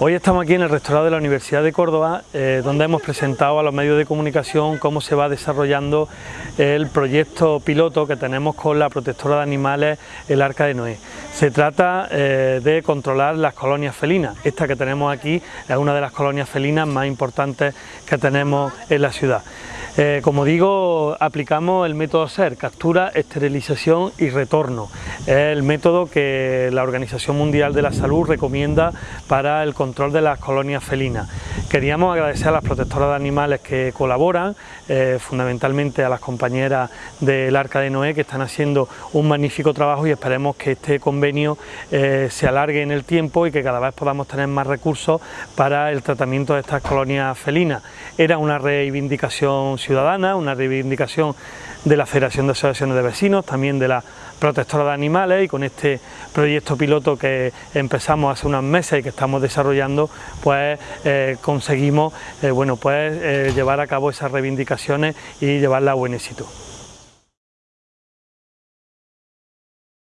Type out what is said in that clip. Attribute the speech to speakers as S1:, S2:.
S1: Hoy estamos aquí en el restaurado de la Universidad de Córdoba, eh, donde hemos presentado a los medios de comunicación cómo se va desarrollando el proyecto piloto que tenemos con la protectora de animales, el Arca de Noé. Se trata eh, de controlar las colonias felinas. Esta que tenemos aquí es una de las colonias felinas más importantes que tenemos en la ciudad. Eh, como digo, aplicamos el método SER, captura, esterilización y retorno. Es el método que la Organización Mundial de la Salud recomienda para el control de las colonias felinas. Queríamos agradecer a las protectoras de animales que colaboran, eh, fundamentalmente a las compañeras del Arca de Noé que están haciendo un magnífico trabajo y esperemos que este convenio eh, se alargue en el tiempo y que cada vez podamos tener más recursos para el tratamiento de estas colonias felinas. Era una reivindicación ciudadana, una reivindicación de la Federación de Asociaciones de Vecinos, también de la protectora de animales y con este proyecto piloto que empezamos hace unos meses y que estamos desarrollando, pues eh, conseguimos eh, bueno, pues, eh, llevar a cabo esas reivindicaciones y llevarla a buen éxito.